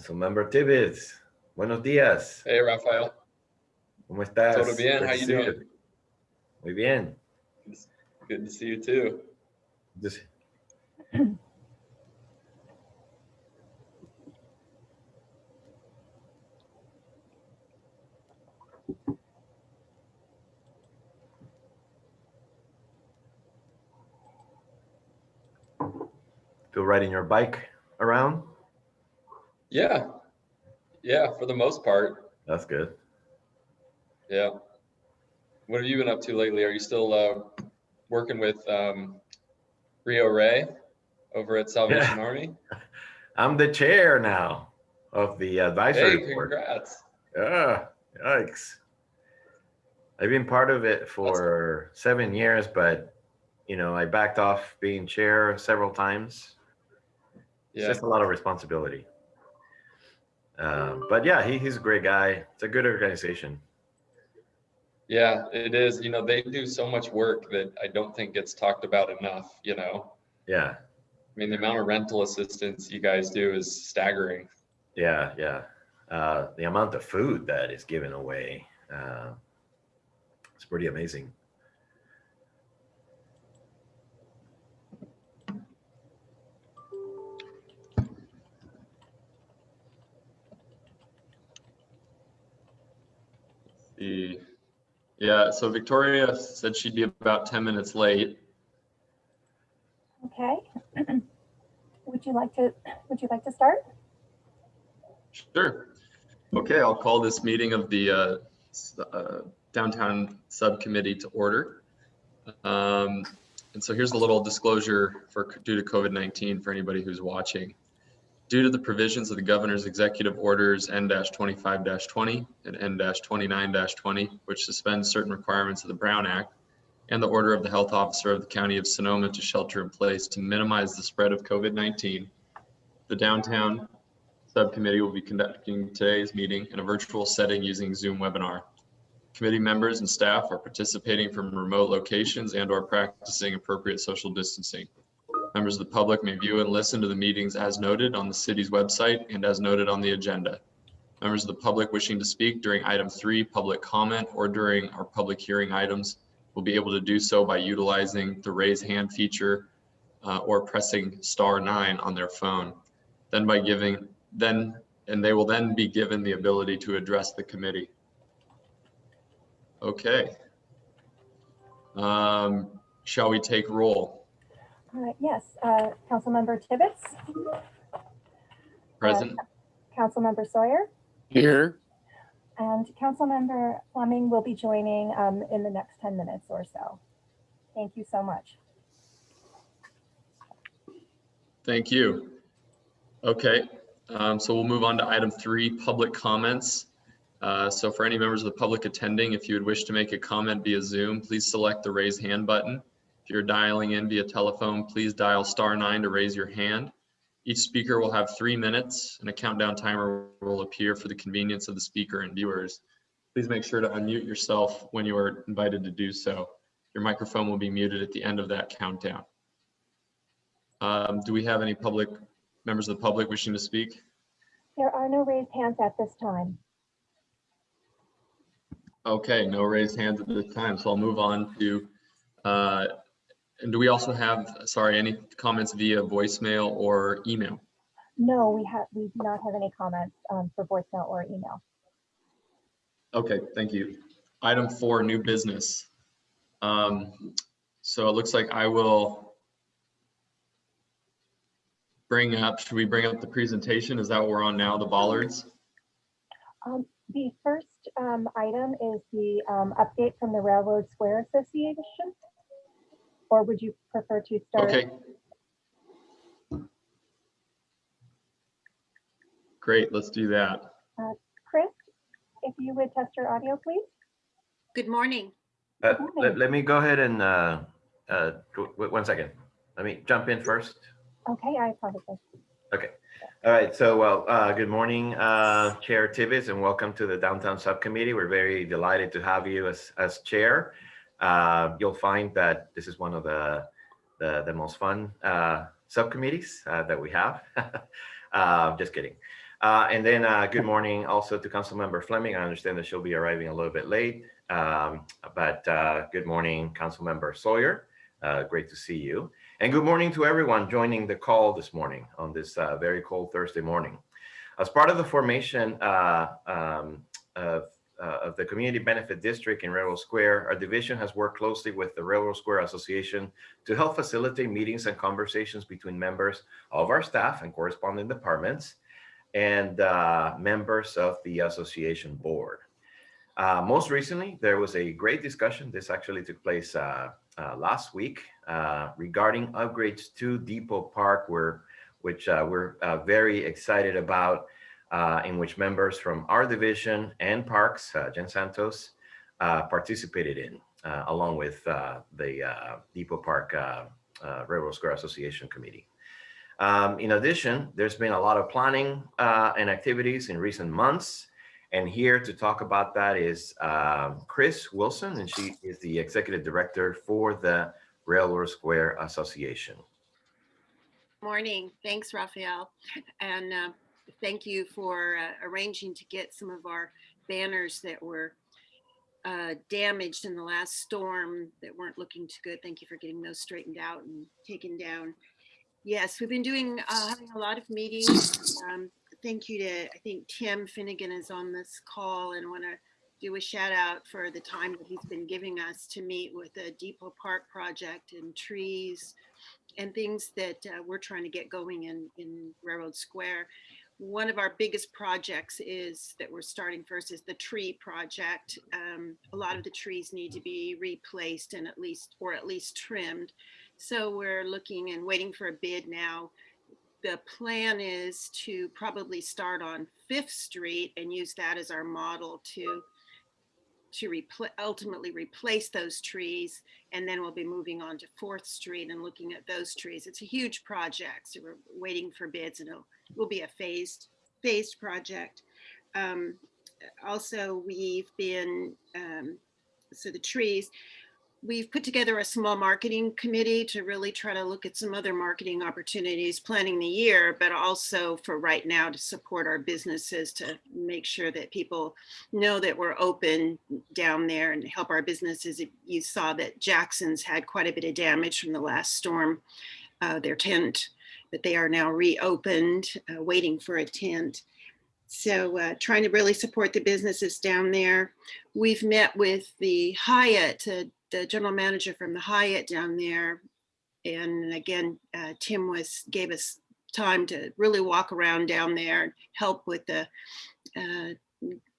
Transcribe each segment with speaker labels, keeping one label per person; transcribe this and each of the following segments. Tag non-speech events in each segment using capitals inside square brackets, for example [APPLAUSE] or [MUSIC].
Speaker 1: Councilmember Tibbetts, buenos días.
Speaker 2: Hey, Rafael.
Speaker 1: ¿Cómo estás?
Speaker 2: Todo bien,
Speaker 1: Good
Speaker 2: how you doing?
Speaker 1: Muy bien.
Speaker 2: Good to see you too.
Speaker 1: Just- Feel riding your bike around?
Speaker 2: Yeah. Yeah, for the most part.
Speaker 1: That's good.
Speaker 2: Yeah. What have you been up to lately? Are you still uh, working with um, Rio Ray over at Salvation
Speaker 1: Yeah.
Speaker 2: Army? [LAUGHS]
Speaker 1: I'm the chair now of the advisory
Speaker 2: Hey,
Speaker 1: board.
Speaker 2: congrats.
Speaker 1: Yeah, yikes. I've been part of it for seven years, but you know, I backed off being chair several times. It's
Speaker 2: Yeah.
Speaker 1: just a lot of responsibility. Um, but yeah, he, he's a great guy. It's a good organization.
Speaker 2: Yeah, it is. You know, they do so much work that I don't think gets talked about enough, you know?
Speaker 1: Yeah,
Speaker 2: I mean, the amount of rental assistance you guys do is staggering.
Speaker 1: yeah, yeah. Uh, the amount of food that is given away, uh, it's pretty amazing.
Speaker 2: The, yeah, so Victoria said she'd be about 10 minutes late.
Speaker 3: Okay. [CLEARS THROAT] Would you like to, would you like to start?
Speaker 2: Sure. Okay, I'll call this meeting of the uh, uh, Downtown Subcommittee to order. Um, And so here's a little disclosure for, due to COVID-19 for anybody who's watching. Due to the provisions of the governor's executive orders N-25-20 and N-29-20, which suspends certain requirements of the Brown Act, and the order of the health officer of the county of Sonoma to shelter in place to minimize the spread of COVID-19, the downtown Subcommittee will be conducting today's meeting in a virtual setting using Zoom webinar. Committee members and staff are participating from remote locations and or practicing appropriate social distancing. Members of the public may view and listen to the meetings as noted on the city's website and as noted on the agenda. Members of the public wishing to speak during item three, public comment, or during our public hearing items will be able to do so by utilizing the raise hand feature uh, or pressing star nine on their phone. Then by giving then, and they will then be given the ability to address the committee. Okay. Um, Shall we take roll?
Speaker 3: Uh, Yes, uh, Councilmember Tibbetts,
Speaker 2: Present?
Speaker 3: Councilmember Sawyer,
Speaker 4: Here.
Speaker 3: and Councilmember Fleming will be joining um, in the next 10 minutes or so. Thank you so much.
Speaker 2: Thank you. Okay, um, so we'll move on to item three, public comments. Uh, So for any members of the public attending, if you would wish to make a comment via Zoom, please select the raise hand button. If you're dialing in via telephone, please dial star nine to raise your hand. Each speaker will have three minutes and a countdown timer will appear for the convenience of the speaker and viewers. Please make sure to unmute yourself when you are invited to do so. Your microphone will be muted at the end of that countdown. Um, Do we have any public, members of the public wishing to speak?
Speaker 3: There are no raised hands at this time.
Speaker 2: Okay, no raised hands at this time, so I'll move on to, uh, and do we also have, sorry, any comments via voicemail or email?
Speaker 3: No, we have, we do not have any comments um, for voicemail or email.
Speaker 2: Okay, thank you. Item four, new business. Um, So it looks like I will bring up, should we bring up the presentation? Is that what we're on now, the bollards?
Speaker 3: Um, The first um, item is the um, update from the Railroad Square Association. Or would you prefer to start?
Speaker 2: Okay. Great, let's do that.
Speaker 3: Chris, if you would test your audio, please.
Speaker 5: Good morning.
Speaker 1: Uh,
Speaker 3: Morning.
Speaker 1: let, let me go ahead and, uh, uh, w- w- one second. Let me jump in first.
Speaker 3: Okay, I apologize. Okay.
Speaker 1: All right, so well, uh, good morning, uh, Chair Tibbetts, and welcome to the Downtown Subcommittee. We're very delighted to have you as, as chair. Uh, you'll find that this is one of the, the, the most fun, uh, subcommittees, uh, that we have. [LAUGHS] Uh, just kidding. Uh, and then good morning also to Council Member Fleming. I understand that she'll be arriving a little bit late, um, but good morning, Council Member Sawyer. Great to see you. And good morning to everyone joining the call this morning on this very cold Thursday morning. As part of the formation um, of, uh, of the Community Benefit District in Railroad Square, our division has worked closely with the Railroad Square Association to help facilitate meetings and conversations between members of our staff and corresponding departments and uh, members of the association board. Uh, most recently, there was a great discussion. This actually took place uh, uh, last week uh, regarding upgrades to Depot Park, where, which we're very excited about, uh, in which members from our division and parks, uh, Jen Santos, uh, participated in, uh, along with uh, the uh, Depot Park Railroad Square Association Committee. Um, in addition, there's been a lot of planning and activities in recent months. And here to talk about that is um, Chris Wilson, and she is the Executive Director for the Railroad Square Association.
Speaker 5: Morning. Thanks, Raphael. And thank you for uh, arranging to get some of our banners that were uh, damaged in the last storm that weren't looking too good. Thank you for getting those straightened out and taken down. Yes, we've been doing, uh, having a lot of meetings. Um, Thank you to, I think Tim Finnegan is on this call and want to do a shout out for the time that he's been giving us to meet with the Depot Park project and trees and things that uh, we're trying to get going in, in Railroad Square. One of our biggest projects is that we're starting first is the tree project. Um, a lot of the trees need to be replaced and at least, or at least trimmed. So we're looking and waiting for a bid now. The plan is to probably start on Fifth Street and use that as our model to to repl- ultimately replace those trees. And then we'll be moving on to Fourth Street and looking at those trees. It's a huge project. So we're waiting for bids and it'll, will be a phased, phased project. Um, also, we've been, um, so the trees, we've put together a small marketing committee to really try to look at some other marketing opportunities planning the year, but also for right now to support our businesses to make sure that people know that we're open down there and help our businesses. You saw that Jackson's had quite a bit of damage from the last storm, uh, their tent, but they are now reopened, uh, waiting for a tent. So uh, trying to really support the businesses down there. We've met with the Hyatt, uh, the general manager from the Hyatt down there. And again, uh, Tim was gave us time to really walk around down there and help with the uh,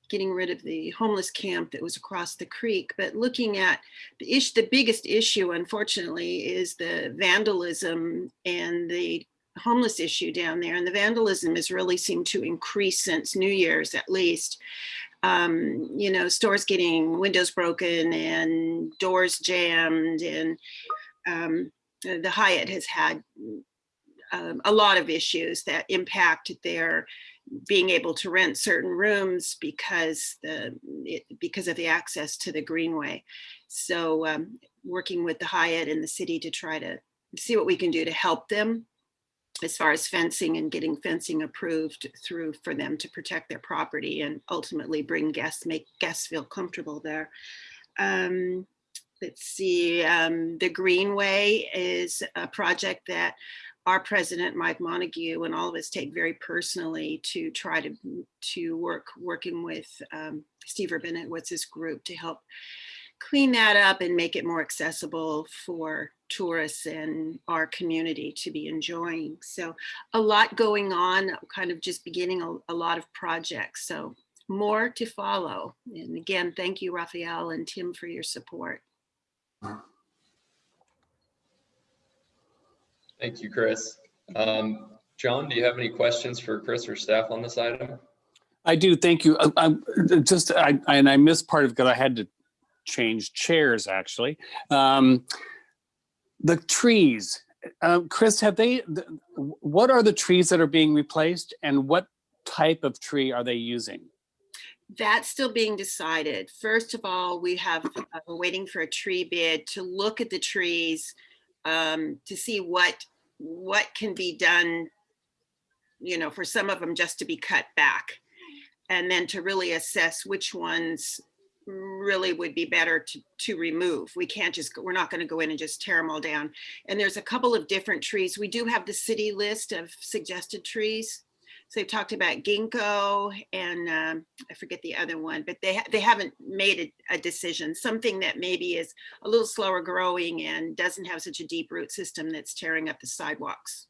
Speaker 5: getting rid of the homeless camp that was across the creek. But looking at the issue, the biggest issue, unfortunately, is the vandalism and the homeless issue down there. And the vandalism has really seemed to increase since New Year's, at least um, you know, stores getting windows broken and doors jammed and um, the Hyatt has had um, a lot of issues that impact their being able to rent certain rooms because the it, because of the access to the greenway. So um, working with the Hyatt and the city to try to see what we can do to help them as far as fencing and getting fencing approved through for them to protect their property and ultimately bring guests, make guests feel comfortable there. Um, let's see, um, the Greenway is a project that our president, Mike Montague, and all of us take very personally to try to, to work, working with um, Steve Urbanowitz, his group to help clean that up and make it more accessible for tourists and our community to be enjoying. So a lot going on, kind of just beginning a, a lot of projects. So more to follow. And again, thank you, Raphael and Tim for your support.
Speaker 2: Thank you, Chris. Um, John, do you have any questions for Chris or staff on this item?
Speaker 4: I do, thank you. I- I'm just, I, and I missed part of it because I had to change chairs, actually. Um, The trees, um, Chris, have they, th- what are the trees that are being replaced and what type of tree are they using?
Speaker 5: That's still being decided. First of all, we have, uh, we're waiting for a tree bid to look at the trees um, to see what, what can be done you know, for some of them just to be cut back. And then to really assess which ones really would be better to, to remove. We can't just, we're not gonna go in and just tear them all down. And there's a couple of different trees. We do have the city list of suggested trees. So they've talked about ginkgo and um, I forget the other one, but they, ha- they haven't made a, a decision. Something that maybe is a little slower growing and doesn't have such a deep root system that's tearing up the sidewalks.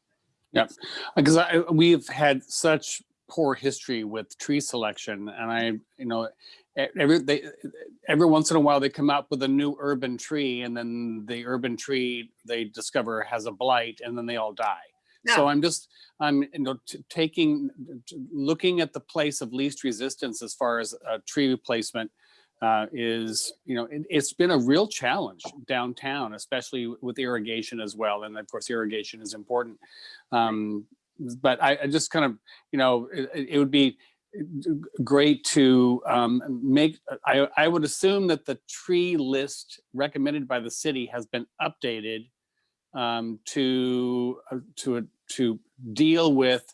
Speaker 4: Yeah. Because we've had such poor history with tree selection and I, you know, every, they, every once in a while they come out with a new urban tree and then the urban tree they discover has a blight and then they all die. So I'm just, I'm, you know, taking, looking at the place of least resistance as far as uh, tree replacement uh, is, you know, it, it's been a real challenge downtown, especially with irrigation as well. And of course, irrigation is important. Um, but I, I just kind of, you know, it, it- would be great to um, make, I, I would assume that the tree list recommended by the city has been updated um, to, uh, to, to deal with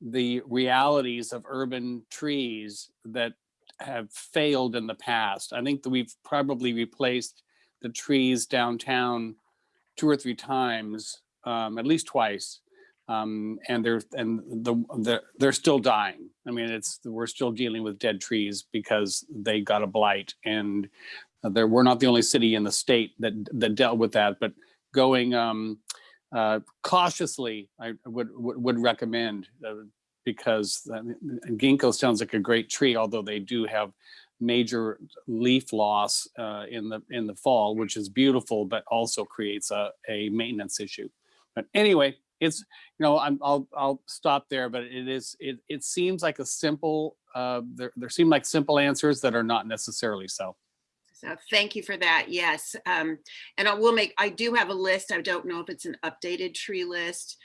Speaker 4: the realities of urban trees that have failed in the past. I think that we've probably replaced the trees downtown two or three times, um, at least twice. Um, and they're, and the, they're, they're still dying. I mean, it's, we're still dealing with dead trees because they got a blight and there, we're not the only city in the state that, that dealt with that, but going, um, uh, cautiously, I would, would, would recommend, uh, because uh, ginkgo sounds like a great tree, although they do have major leaf loss uh, in the in the fall, which is beautiful, but also creates a, a maintenance issue. But anyway, it's you know I'm, I'll I'll stop there. But it is it it seems like a simple uh, there there seem like simple answers that are not necessarily so.
Speaker 5: So thank you for that. Yes. Um, and I will make, I do have a list. I don't know if it's an updated tree list,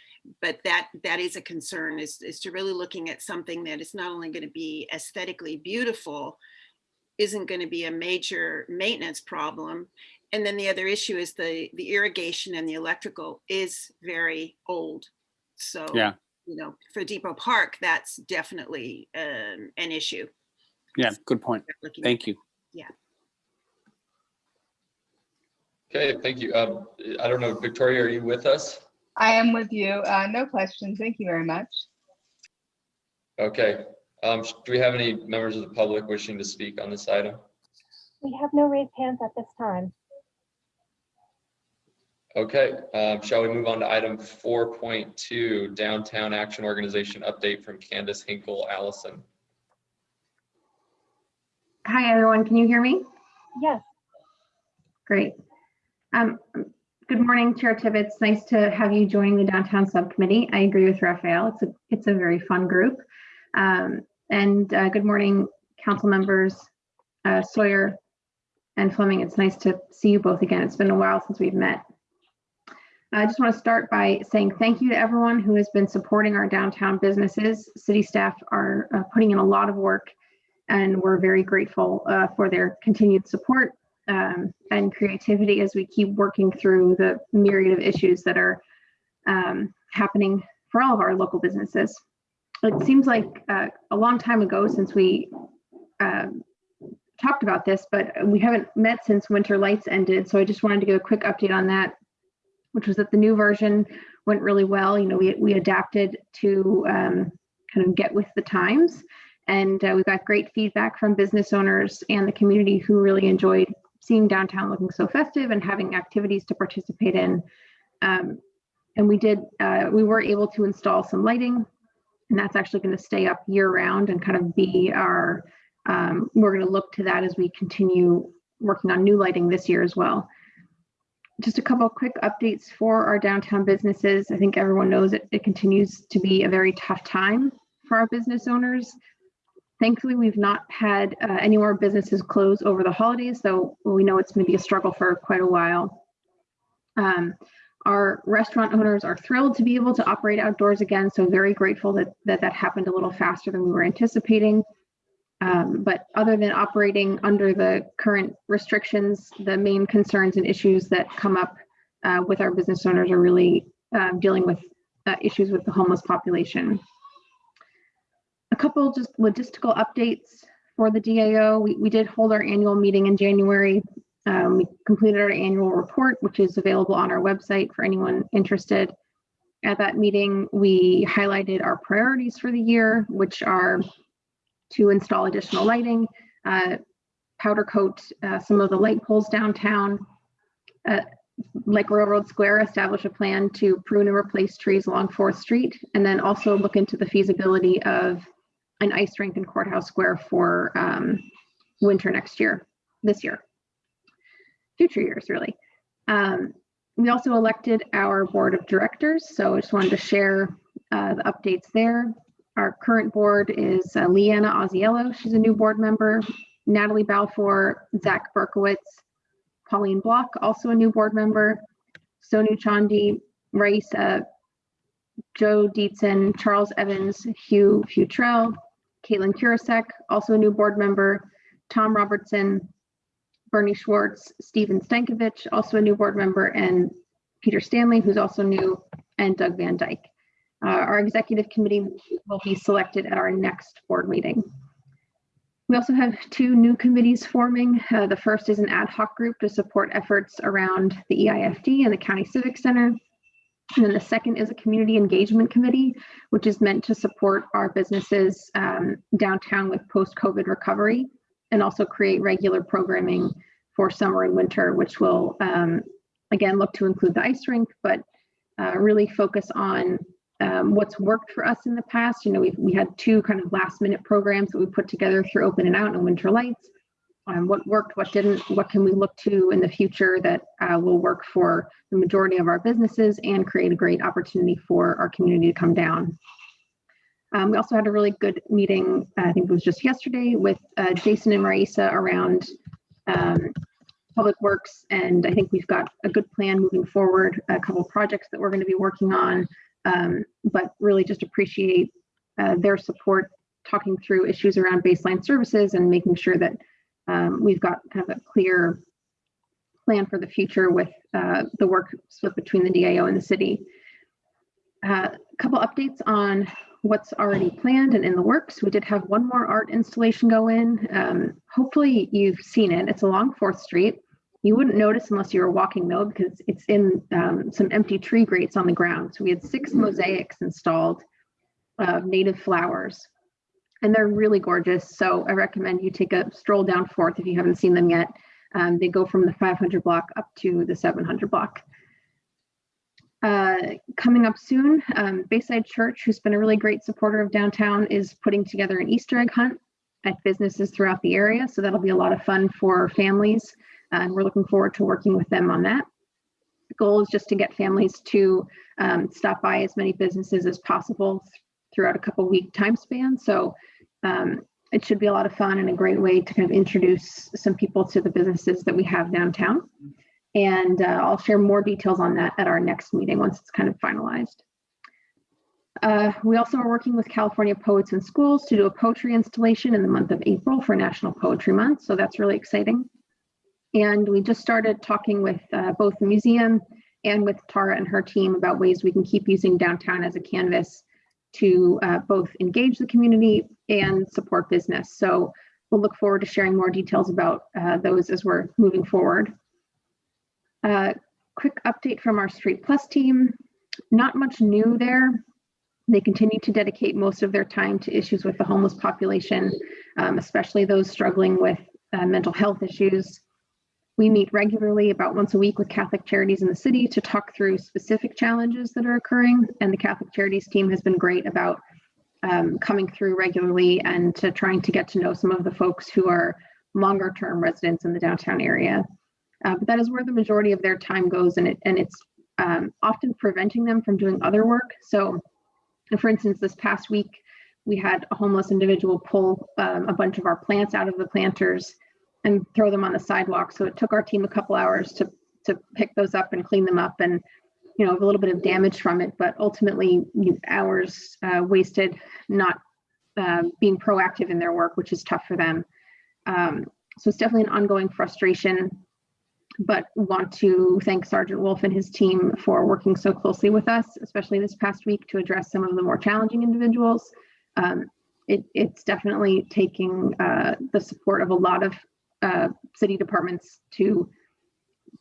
Speaker 5: but that, that is a concern is, is to really looking at something that is not only going to be aesthetically beautiful, isn't going to be a major maintenance problem. And then the other issue is the, the irrigation and the electrical is very old. So,
Speaker 4: Yeah.
Speaker 5: you know, for Depot Park, that's definitely um, an issue.
Speaker 4: Yeah, good point.
Speaker 5: Looking at
Speaker 4: Thank you. Yeah.
Speaker 2: Okay, thank you. Um, I don't know, Victoria, are you with us?
Speaker 6: I am with you. Uh, no questions. Thank you very much.
Speaker 2: Okay. Um, do we have any members of the public wishing to speak on this item?
Speaker 3: We have no raised hands at this time.
Speaker 2: Okay, um, shall we move on to item four point two, Downtown Action Organization update from Candace Hinkle Allison?
Speaker 7: Hi, everyone. Can you hear me?
Speaker 3: Yes,
Speaker 7: Great. Um, Good morning, Chair Tibbetts. Nice to have you joining the Downtown Subcommittee. I agree with Raphael. It's a, it's a very fun group. Um, And uh, good morning, council members uh, Sawyer and Fleming. It's nice to see you both again. It's been a while since we've met. I just want to start by saying thank you to everyone who has been supporting our downtown businesses. City staff are uh, putting in a lot of work and we're very grateful uh, for their continued support um, and creativity as we keep working through the myriad of issues that are um, happening for all of our local businesses. It seems like uh, a long time ago since we um, talked about this, but we haven't met since Winter Lights ended. So I just wanted to give a quick update on that, which was that the new version went really well. You know, we, we adapted to um, kind of get with the times. And uh, we got great feedback from business owners and the community who really enjoyed seeing downtown looking so festive and having activities to participate in. Um, and we did, uh, we were able to install some lighting and that's actually going to stay up year round and kind of be our, um, we're going to look to that as we continue working on new lighting this year as well. Just a couple quick updates for our downtown businesses. I think everyone knows it, it continues to be a very tough time for our business owners. Thankfully, we've not had uh, any more businesses close over the holidays, though we know it's maybe a struggle for quite a while. Um, our restaurant owners are thrilled to be able to operate outdoors again, so very grateful that that, that happened a little faster than we were anticipating. Um, but other than operating under the current restrictions, the main concerns and issues that come up uh, with our business owners are really um, dealing with uh, issues with the homeless population. A couple just logistical updates for the DAO. We, we did hold our annual meeting in January. Um, we completed our annual report, which is available on our website for anyone interested. At that meeting, we highlighted our priorities for the year, which are to install additional lighting, uh, powder coat uh, some of the light poles downtown, uh, like Railroad Square, establish a plan to prune and replace trees along Fourth Street, and then also look into the feasibility of an ice rink in Courthouse Square for um, winter next year, this year, future years, really. Um, we also elected our board of directors, so I just wanted to share uh, the updates there. Our current board is uh, Leanna Ozziello, she's a new board member, Natalie Balfour, Zach Berkowitz, Pauline Block, also a new board member, Sonu Chandi, Raisa, Joe Dietzen, Charles Evans, Hugh Futrell, Caitlin Kurasek, also a new board member, Tom Robertson, Bernie Schwartz, Stephen Stankovich, also a new board member, and Peter Stanley, who's also new, and Doug Van Dyke. Uh, our executive committee will be selected at our next board meeting. We also have two new committees forming. Uh, the first is an ad hoc group to support efforts around the EIFD and the County Civic Center. And then the second is a community engagement committee, which is meant to support our businesses um, downtown with post-COVID recovery and also create regular programming for summer and winter, which will, um, again, look to include the ice rink, but uh, really focus on um, what's worked for us in the past. You know, we've, we had two kind of last minute programs that we put together through Open and Out and Winter Lights. Um, what worked, what didn't, what can we look to in the future that uh, will work for the majority of our businesses and create a great opportunity for our community to come down. Um, we also had a really good meeting, I think it was just yesterday, with uh, Jason and Marisa around um, Public Works. And I think we've got a good plan moving forward, a couple projects that we're going to be working on, um, but really just appreciate uh, their support talking through issues around baseline services and making sure that um, we've got kind of a clear plan for the future with uh, the work split between the DAO and the city. Uh, a couple updates on what's already planned and in the works. We did have one more art installation go in. Um, hopefully you've seen it. It's along 4th Street. You wouldn't notice unless you were walking though, because it's in um, some empty tree grates on the ground. So we had six mosaics installed of native flowers and they're really gorgeous. So I recommend you take a stroll down Fourth if you haven't seen them yet. Um, they go from the 500 block up to the 700 block. Uh, coming up soon, um, Bayside Church, who's been a really great supporter of downtown, is putting together an Easter egg hunt at businesses throughout the area. So that'll be a lot of fun for families. And we're looking forward to working with them on that. The goal is just to get families to um, stop by as many businesses as possible throughout a couple week time span. So um, it should be a lot of fun and a great way to kind of introduce some people to the businesses that we have downtown. And uh, I'll share more details on that at our next meeting once it's kind of finalized. Uh, we also are working with California Poets and Schools to do a poetry installation in the month of April for National Poetry Month. So that's really exciting. And we just started talking with uh, both the museum and with Tara and her team about ways we can keep using downtown as a canvas to uh, both engage the community and support business. So we'll look forward to sharing more details about uh, those as we're moving forward. Uh, quick update from our Street Plus team. Not much new there. They continue to dedicate most of their time to issues with the homeless population, um, especially those struggling with uh, mental health issues. We meet regularly about once a week with Catholic Charities in the city to talk through specific challenges that are occurring. And the Catholic Charities team has been great about um, coming through regularly and to trying to get to know some of the folks who are longer term residents in the downtown area. Uh, but that is where the majority of their time goes and, it, and it's um, often preventing them from doing other work. So for instance, this past week, we had a homeless individual pull um, a bunch of our plants out of the planters and throw them on the sidewalk. So it took our team a couple hours to to pick those up and clean them up and you know a little bit of damage from it, but ultimately hours uh, wasted not uh, being proactive in their work, which is tough for them. Um, so it's definitely an ongoing frustration, but want to thank Sergeant Wolf and his team for working so closely with us, especially this past week to address some of the more challenging individuals. Um, it, it's definitely taking uh, the support of a lot of uh, city departments to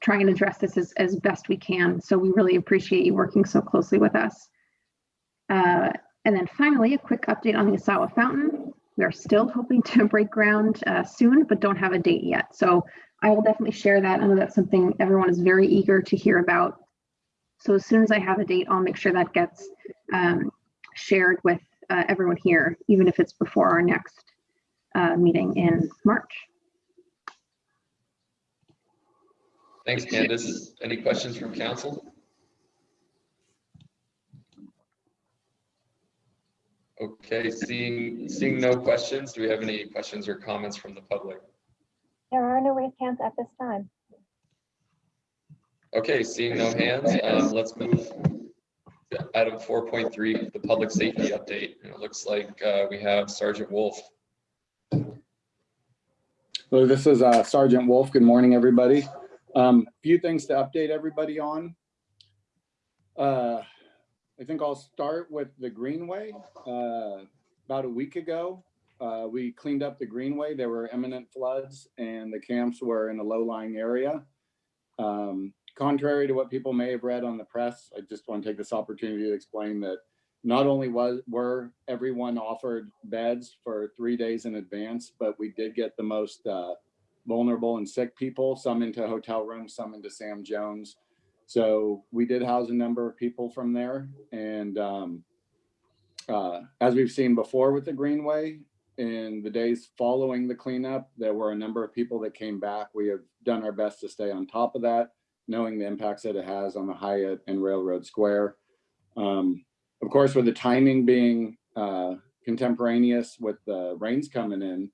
Speaker 7: try and address this as, as best we can. So we really appreciate you working so closely with us. Uh, and then finally, a quick update on the Asawa Fountain. We are still hoping to [LAUGHS] break ground uh, soon, but don't have a date yet. So I will definitely share that. I know that's something everyone is very eager to hear about. So as soon as I have a date, I'll make sure that gets um, shared with uh, everyone here, even if it's before our next uh, meeting in March.
Speaker 2: Thanks, Candace. Any questions from council? Okay, seeing, seeing no questions, do we have any questions or comments from the public?
Speaker 3: There are no raised hands at this time.
Speaker 2: Okay, seeing no hands, um, let's move to item four point three, the public safety update. And it looks like, uh, we have Sergeant Wolf.
Speaker 8: So this is uh, Sergeant Wolf. Good morning, everybody. Um, Few things to update everybody on. Uh, I think I'll start with the Greenway. Uh, About a week ago, uh, we cleaned up the Greenway. There were imminent floods and the camps were in a low-lying area. Um, Contrary to what people may have read on the press, I just want to take this opportunity to explain that not only was, were everyone offered beds for three days in advance, but we did get the most uh, vulnerable and sick people, some into hotel rooms, some into Sam Jones. So we did house a number of people from there. And um, uh, as we've seen before with the Greenway, in the days following the cleanup, there were a number of people that came back. We have done our best to stay on top of that, knowing the impacts that it has on the Hyatt and Railroad Square. Um, of course, with the timing being uh, contemporaneous with the rains coming in,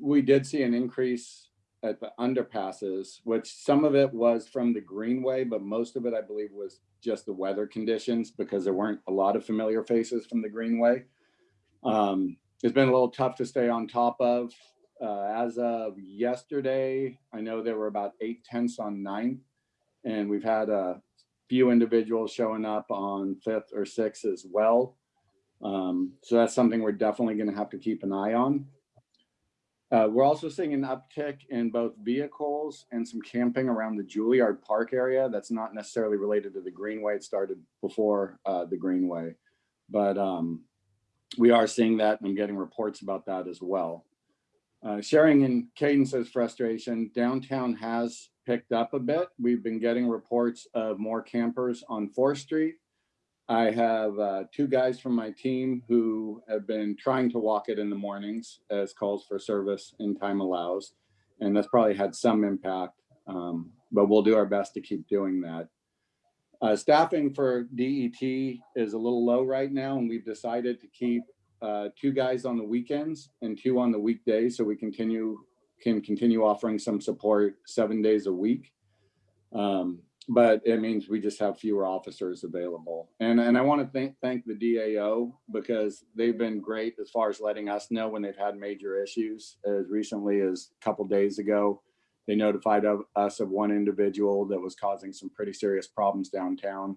Speaker 8: we did see an increase at the underpasses, which some of it was from the Greenway, but most of it, I believe, was just the weather conditions because there weren't a lot of familiar faces from the Greenway. Um, it's been a little tough to stay on top of. Uh, as of yesterday, I know there were about eight tenths on ninth, and we've had a few individuals showing up on fifth or sixth as well. Um, so that's something we're definitely going to have to keep an eye on. Uh, we're also seeing an uptick in both vehicles and some camping around the Juilliard Park area. That's not necessarily related to the Greenway. It started before uh, the Greenway, but um, we are seeing that and I'm getting reports about that as well. Uh, sharing in Candace's frustration, downtown has picked up a bit. We've been getting reports of more campers on 4th Street. I have uh, two guys from my team who have been trying to walk it in the mornings as calls for service and time allows. And that's probably had some impact, um, but we'll do our best to keep doing that. Uh, staffing for DET is a little low right now, and we've decided to keep uh, two guys on the weekends and two on the weekdays so we continue can continue offering some support seven days a week. Um, but it means we just have fewer officers available. And, and I want to thank, thank the DAO because they've been great as far as letting us know when they've had major issues. As recently as a couple days ago, they notified of us of one individual that was causing some pretty serious problems downtown.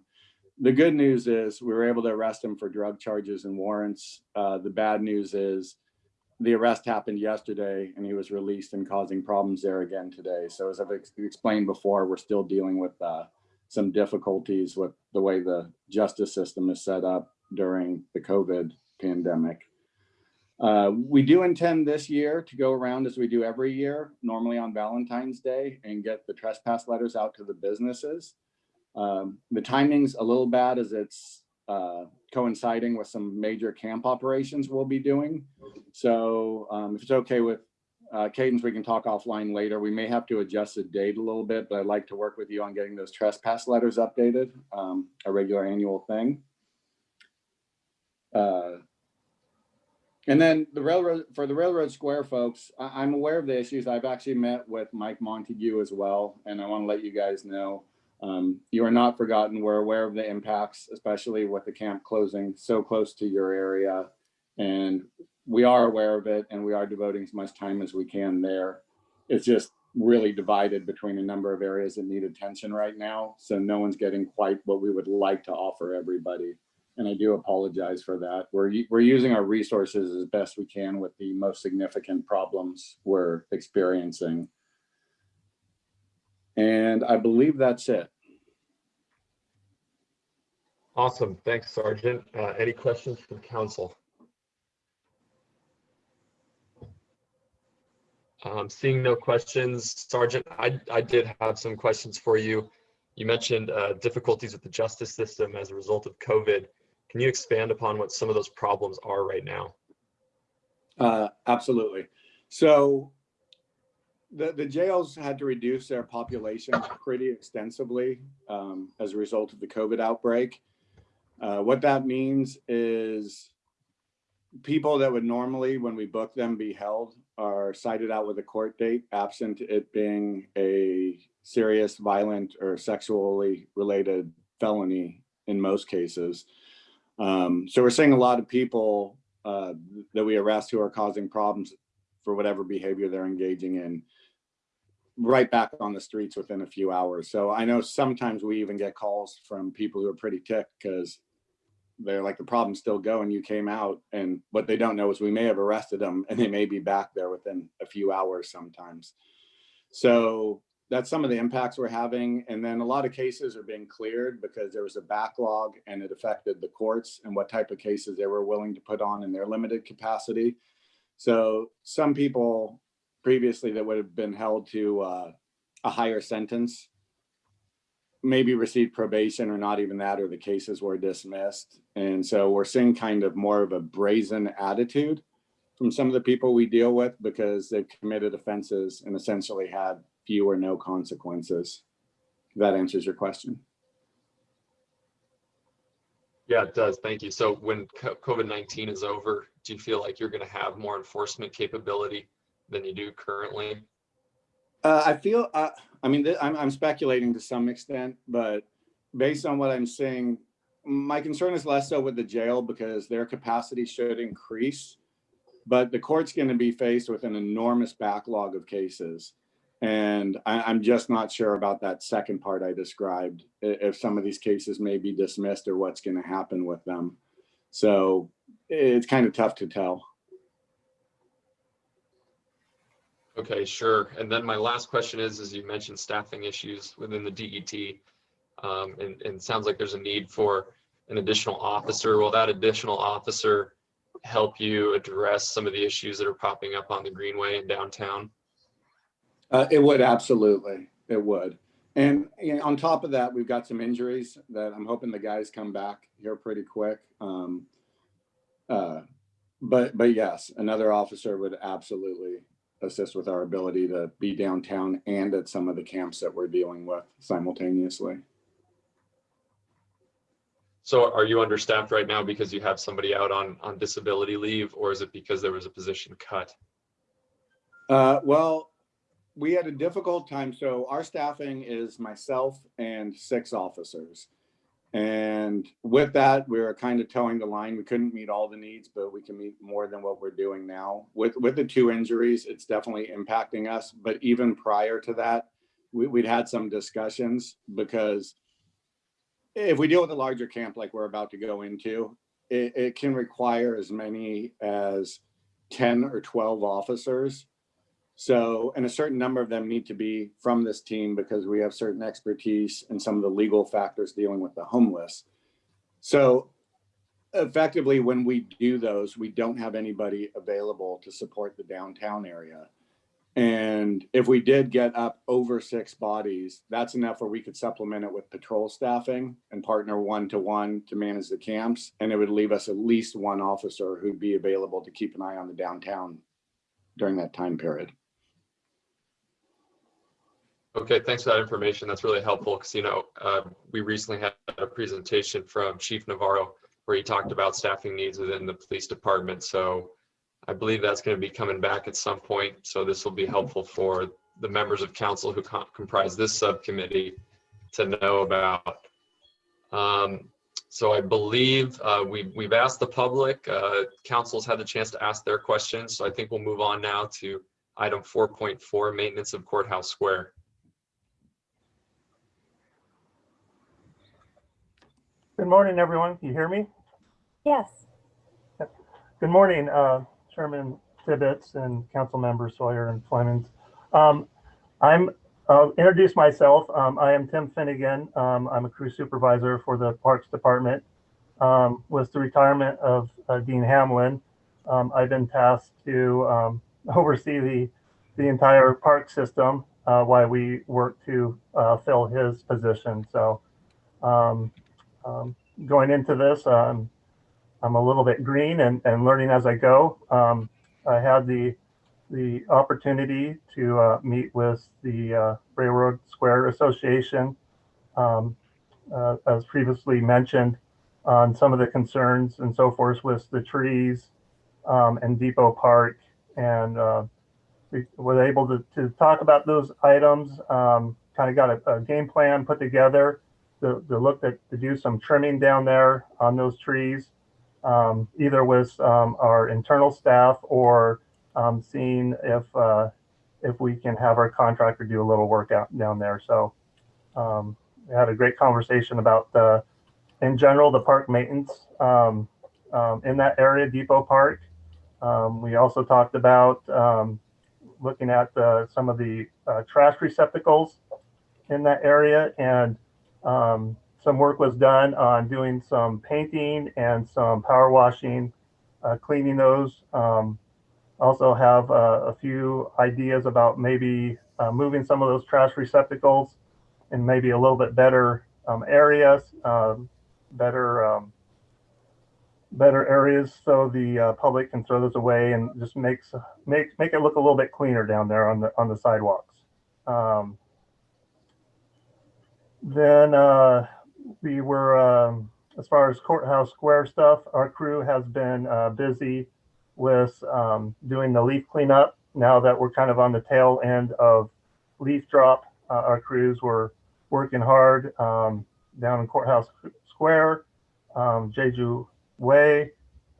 Speaker 8: The good news is we were able to arrest him for drug charges and warrants. Uh, the bad news is the arrest happened yesterday and he was released and causing problems there again today. So as I've ex explained before, we're still dealing with uh, some difficulties with the way the justice system is set up during the COVID pandemic. Uh, we do intend this year to go around as we do every year, normally on Valentine's Day and get the trespass letters out to the businesses. Um, the timing's a little bad as it's uh, coinciding with some major camp operations we'll be doing. So um, if it's okay with uh, Candace, we can talk offline later. We may have to adjust the date a little bit, but I'd like to work with you on getting those trespass letters updated, um, a regular annual thing. Uh, and then the railroad, for the Railroad Square folks, I, I'm aware of the issues. I've actually met with Mike Montague as well, and I want to let you guys know um, you are not forgotten. We're aware of the impacts, especially with the camp closing so close to your area. And we are aware of it and we are devoting as much time as we can there. It's just really divided between a number of areas that need attention right now. So no one's getting quite what we would like to offer everybody. And I do apologize for that. We're, we're using our resources as best we can with the most significant problems we're experiencing. And I believe that's it.
Speaker 2: Awesome. Thanks, Sergeant. Uh, Any questions from council? Um, Seeing no questions, Sergeant, I, I did have some questions for you. You mentioned uh, difficulties with the justice system as a result of COVID. Can you expand upon what some of those problems are right now?
Speaker 8: Uh, absolutely. So the, the jails had to reduce their population pretty extensively um, as a result of the COVID outbreak. Uh, what that means is people that would normally, when we book them, be held are cited out with a court date, absent it being a serious, violent, or sexually related felony in most cases. Um, so we're seeing a lot of people uh, that we arrest who are causing problems for whatever behavior they're engaging in right back on the streets within a few hours. So I know sometimes we even get calls from people who are pretty ticked because they're like, the problem's still going, you came out. And what they don't know is we may have arrested them and they may be back there within a few hours sometimes. So that's some of the impacts we're having. And then a lot of cases are being cleared because there was a backlog and it affected the courts and what type of cases they were willing to put on in their limited capacity. So some people previously that would have been held to uh, a higher sentence maybe received probation or not even that, or the cases were dismissed. And so we're seeing kind of more of a brazen attitude from some of the people we deal with because they've committed offenses and essentially had few or no consequences. That answers your question.
Speaker 2: Yeah, it does. Thank you. So when COVID-19 is over, do you feel like you're going to have more enforcement capability than you do currently?
Speaker 8: Uh, I feel, uh, I mean, I'm, I'm speculating to some extent, but based on what I'm seeing, my concern is less so with the jail because their capacity should increase. But the court's going to be faced with an enormous backlog of cases. And I, I'm just not sure about that second part I described, if some of these cases may be dismissed or what's going to happen with them. So it's kind of tough to tell.
Speaker 2: Okay, sure. And then my last question is, as you mentioned staffing issues within the DET, um, and, and sounds like there's a need for an additional officer. Will that additional officer help you address some of the issues that are popping up on the Greenway in downtown?
Speaker 8: Uh, it would absolutely, it would. And you know, on top of that, we've got some injuries that I'm hoping the guys come back here pretty quick. Um, uh, but but yes, another officer would absolutely assist with our ability to be downtown and at some of the camps that we're dealing with simultaneously.
Speaker 2: So are you understaffed right now because you have somebody out on, on disability leave, or is it because there was a position cut?
Speaker 8: Uh, well, we had a difficult time. So our staffing is myself and six officers. And with that, we were kind of toeing the line. We couldn't meet all the needs, but we can meet more than what we're doing now. With with the two injuries, it's definitely impacting us. But even prior to that, we, we'd had some discussions because if we deal with a larger camp like we're about to go into, it, it can require as many as 10 or 12 officers. So, and a certain number of them need to be from this team because we have certain expertise in some of the legal factors dealing with the homeless. So effectively, when we do those, we don't have anybody available to support the downtown area. And if we did get up over six bodies, that's enough where we could supplement it with patrol staffing and partner one to one to manage the camps. And it would leave us at least one officer who'd be available to keep an eye on the downtown during that time period.
Speaker 2: Okay, thanks for that information. That's really helpful because, you know, uh, we recently had a presentation from Chief Navarro where he talked about staffing needs within the police department. So I believe that's going to be coming back at some point. So this will be helpful for the members of council who com- comprise this subcommittee to know about. Um, so I believe uh, we, we've asked the public, uh, council's had the chance to ask their questions. So I think we'll move on now to item 4.4, maintenance of courthouse square.
Speaker 9: Good morning, everyone. Can you hear me?
Speaker 3: Yes.
Speaker 9: Good morning, uh, Chairman Tibbetts and Council Members Sawyer and Flemings. Um, I'm, I'll introduce myself. Um, I am Tim Finnegan. Um, I'm a crew supervisor for the Parks Department. Um, with the retirement of uh, Dean Hamlin, um, I've been tasked to um, [LAUGHS] oversee the, the entire park system uh, while we work to uh, fill his position. So um, going into this, um, I'm a little bit green and, and learning as I go. Um, I had the the opportunity to uh, meet with the uh, Railroad Square Association, um, uh, as previously mentioned, on some of the concerns and so forth with the trees um, and Depot Park. And uh, we were able to, to talk about those items, um, kind of got a, a game plan put together to, to look at to do some trimming down there on those trees um, either with um, our internal staff or um, seeing if uh, if we can have our contractor do a little work out down there. So um, we had a great conversation about the, in general, the park maintenance um, um, in that area, Depot Park. Um, we also talked about um, looking at uh, some of the uh, trash receptacles in that area and um, some work was done on doing some painting and some power washing, uh, cleaning those. Um, also have uh, a few ideas about maybe uh, moving some of those trash receptacles in maybe a little bit better um, areas, um, better um, better areas so the uh, public can throw those away and just makes make make it look a little bit cleaner down there on the on the sidewalks. Um, then uh, we were, um, as far as courthouse square stuff, our crew has been uh, busy with um, doing the leaf cleanup. Now that we're kind of on the tail end of leaf drop, uh, our crews were working hard um, down in courthouse square, um, Jeju Way,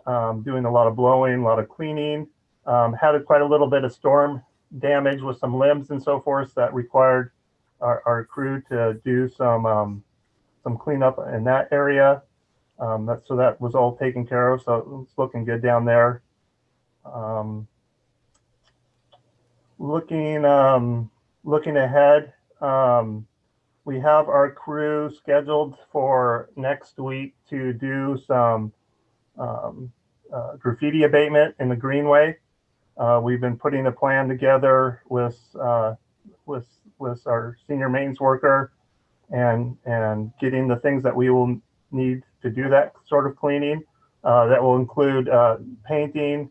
Speaker 9: um, doing a lot of blowing, a lot of cleaning. Um, had quite a little bit of storm damage with some limbs and so forth that required our, our crew to do some um, some cleanup in that area. Um, that, so that was all taken care of. So it's looking good down there. Um, looking looking ahead, we have our crew scheduled for next week to do some um, uh, graffiti abatement in the Greenway. Uh, we've been putting a plan together with uh, with with our senior maintenance worker and and getting the things that we will need to do that sort of cleaning. Uh, that will include uh, painting,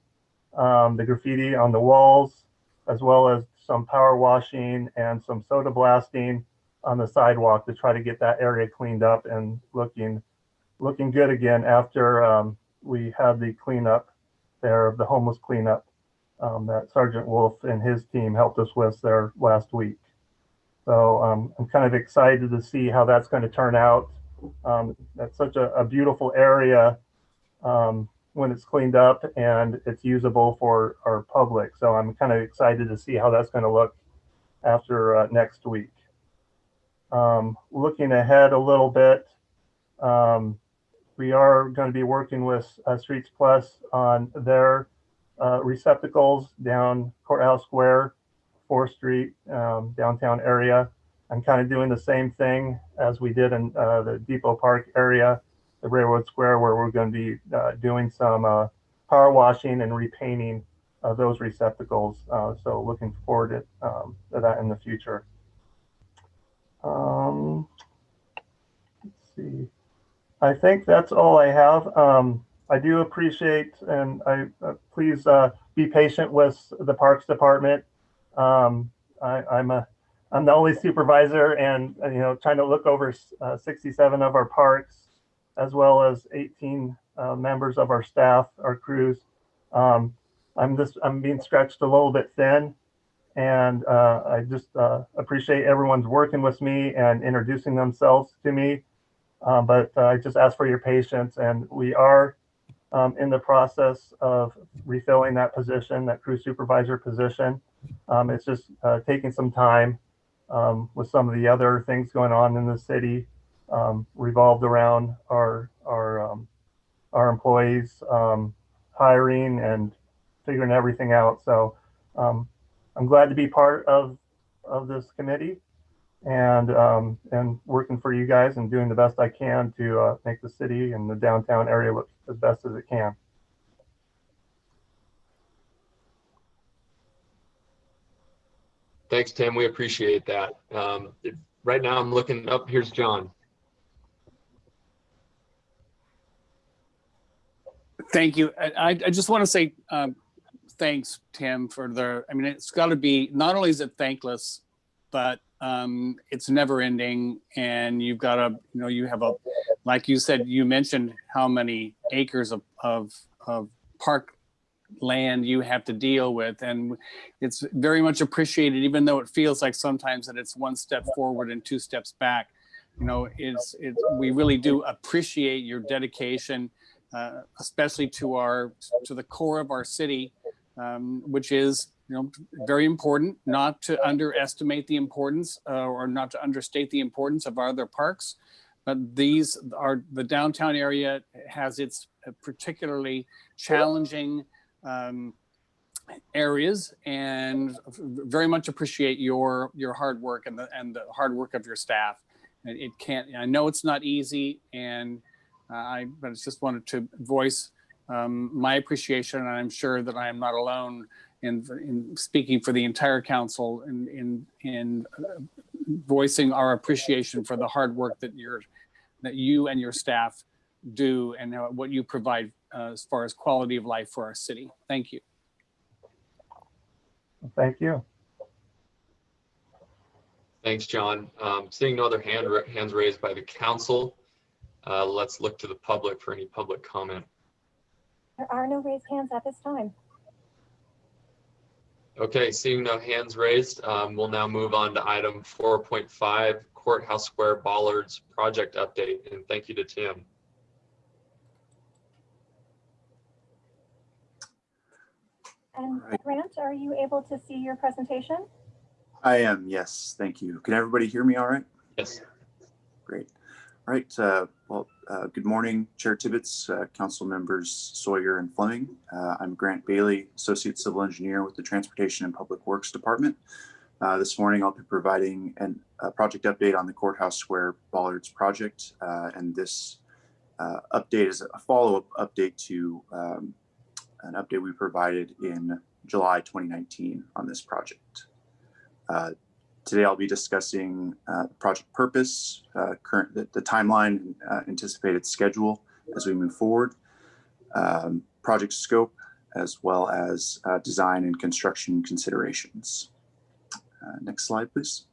Speaker 9: um, the graffiti on the walls, as well as some power washing and some soda blasting on the sidewalk to try to get that area cleaned up and looking looking good again after um, we had the cleanup there of the homeless cleanup um, that Sergeant Wolf and his team helped us with there last week. So um, I'm kind of excited to see how that's going to turn out. Um, that's such a, a beautiful area um, when it's cleaned up and it's usable for our public. So I'm kind of excited to see how that's going to look after uh, next week. Um, looking ahead a little bit, um, we are going to be working with uh, Streets Plus on their uh, receptacles down Courthouse Square, 4th Street, um, downtown area. I'm kind of doing the same thing as we did in uh, the Depot Park area, the Railroad Square, where we're going to be uh, doing some uh, power washing and repainting of those receptacles. Uh, so looking forward to, um, to that in the future. Um, let's see. I think that's all I have. Um, I do appreciate and I uh, please uh, be patient with the Parks Department. Um, I, I'm a I'm the only supervisor, and uh, you know trying to look over uh, 67 of our parks, as well as 18 uh, members of our staff, our crews. Um, I'm just I'm being stretched a little bit thin, and uh, I just appreciate everyone's working with me and introducing themselves to me. Um, but I just ask for your patience, and we are um, in the process of refilling that position, that crew supervisor position. Um, it's just uh, taking some time um, with some of the other things going on in the city um, revolved around our our um, our employees, um, hiring and figuring everything out. So um, I'm glad to be part of of this committee and and working for you guys and doing the best I can to uh, make the city and the downtown area look as best as it can.
Speaker 2: Thanks, Tim. We appreciate that. Um, right now I'm looking up, here's John.
Speaker 4: Thank you. I, I just want to say um, thanks, Tim, for the, I mean, it's got to be, not only is it thankless, but um, it's never ending and you've got to, you know, you have a, like you said, you mentioned how many acres of, of, of park land you have to deal with. And it's very much appreciated, even though it feels like sometimes that it's one step forward and two steps back. You know, it's, it's, we really do appreciate your dedication, uh, especially to our, to the core of our city, um, which is, you know, very important, not to underestimate the importance uh, or not to understate the importance of our other parks. But these are, the downtown area has its particularly challenging um, areas and very much appreciate your your hard work and the and the hard work of your staff. It, can't. I know it's not easy, and uh, I but just wanted to voice um, my appreciation, and I'm sure that I am not alone in in speaking for the entire council in in in uh, voicing our appreciation for the hard work that you're that you and your staff do and what you provide uh, as far as quality of life for our city. Thank you.
Speaker 9: Thank you.
Speaker 2: Thanks, John. Um, seeing no other hand, hands raised by the council, uh, let's look to the public for any public comment.
Speaker 3: There are no raised hands at this time.
Speaker 2: Okay, seeing no hands raised, um, we'll now move on to item 4.5 Courthouse Square Bollards project update. And thank you to Tim.
Speaker 3: And
Speaker 10: Right.
Speaker 3: Grant, are you able to see your presentation?
Speaker 10: I am, yes, thank you. Can everybody hear me all right?
Speaker 2: Yes.
Speaker 10: Great. All right, uh, well, uh, good morning, Chair Tibbetts, uh, council members Sawyer and Fleming. Uh, I'm Grant Bailey, Associate Civil Engineer with the Transportation and Public Works Department. Uh, This morning, I'll be providing an- a project update on the Courthouse Square Bollards project. uh, And this uh, update is a follow-up update to um, an update we provided in July 2019 on this project. Uh, Today, I'll be discussing uh, project purpose, uh, current, the the timeline, uh, anticipated schedule as we move forward, um, project scope, as well as uh, design and construction considerations. Uh, Next slide, please.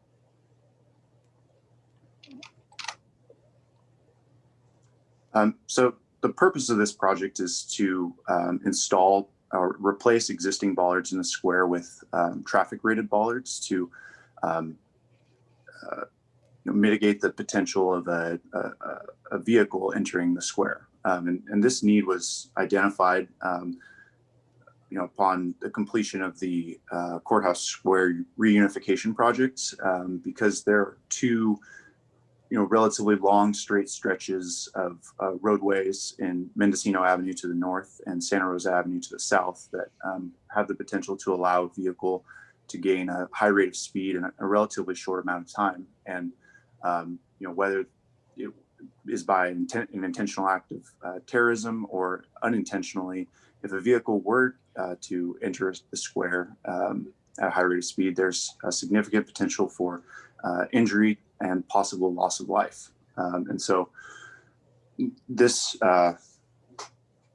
Speaker 10: Um, So the purpose of this project is to um, install or replace existing bollards in the square with um, traffic rated bollards to um, uh, you know, mitigate the potential of a, a, a vehicle entering the square. Um, and, and this need was identified, um, you know, upon the completion of the uh, courthouse square reunification project, um, because there are two, you know, relatively long straight stretches of uh, roadways in Mendocino Avenue to the north and Santa Rosa Avenue to the south that um, have the potential to allow a vehicle to gain a high rate of speed in a, a relatively short amount of time. And, um, you know, whether it is by an intentional act of uh, terrorism or unintentionally, if a vehicle were uh, to enter the square um, at a high rate of speed, there's a significant potential for uh, injury and possible loss of life. Um, and so this uh,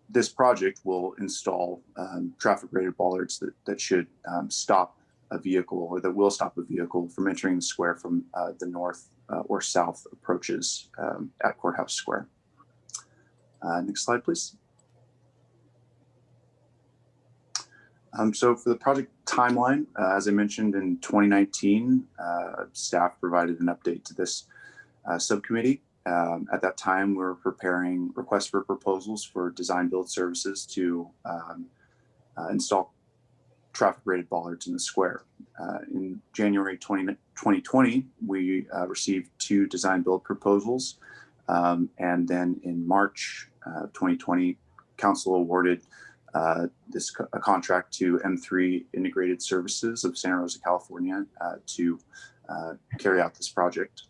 Speaker 10: this project will install um, traffic rated bollards that, that should um, stop a vehicle or that will stop a vehicle from entering the square from uh, the north uh, or south approaches um, at Courthouse Square. Uh, next slide, please. Um, so for the project timeline, uh, as I mentioned in 2019, uh, staff provided an update to this uh, subcommittee. Um, at that time, we were preparing requests for proposals for design build services to um, uh, install traffic rated bollards in the square. Uh, in January 20, 2020, we uh, received two design build proposals. Um, and then in March uh, 2020, council awarded uh, this co- a contract to M3 Integrated Services of Santa Rosa, California, uh, to uh, carry out this project.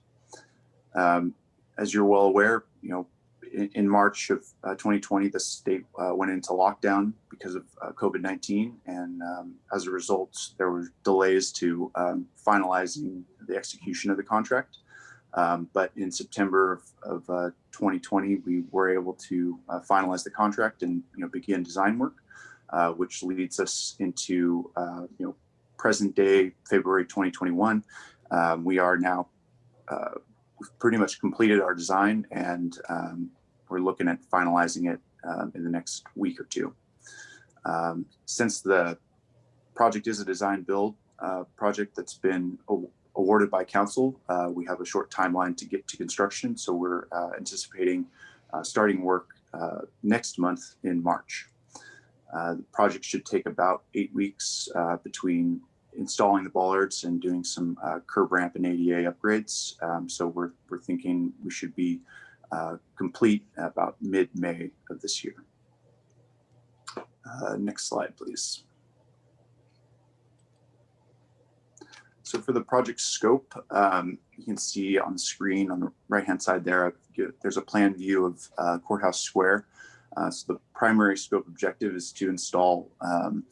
Speaker 10: Um, as you're well aware, you know, in, in March of uh, 2020, the state uh, went into lockdown because of uh, COVID-19, and um, as a result, there were delays to um, finalizing the execution of the contract. Um, but in September of, of uh, 2020, we were able to uh, finalize the contract and you know begin design work, uh, which leads us into uh, you know present day February 2021. Um, we are now uh, pretty much completed our design and um, we're looking at finalizing it um, in the next week or two. Um, since the project is a design build uh, project that's been awarded by council, uh, we have a short timeline to get to construction. So we're uh, anticipating uh, starting work uh, next month in March. Uh, the project should take about eight weeks between installing the bollards and doing some curb ramp and ADA upgrades. Um, so we're, we're thinking we should be complete about mid-May of this year. Next slide, please. So for the project scope, um, you can see on the screen on the right-hand side there, there's a plan view of uh, Courthouse Square. Uh, so the primary scope objective is to install um,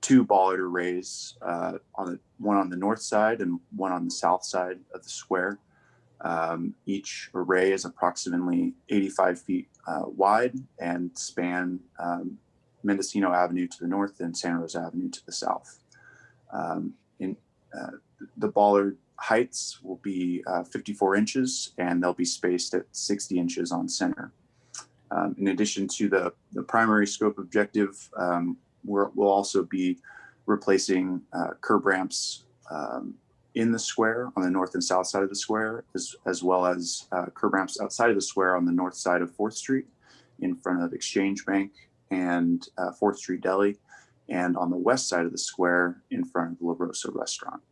Speaker 10: two bollard arrays, uh, on the one on the north side and one on the south side of the square. Um, each array is approximately 85 feet uh, wide and span um, Mendocino Avenue to the north and Santa Rosa Avenue to the south. Um, in uh, the bollard heights will be uh, 54 inches and they'll be spaced at 60 inches on center. Um, in addition to the, the primary scope objective, um, we're, we'll also be replacing uh, curb ramps um, in the square on the north and south side of the square, as, as well as uh, curb ramps outside of the square on the north side of 4th Street in front of Exchange Bank and uh, 4th Street Deli, and on the west side of the square in front of La Rosa Restaurant.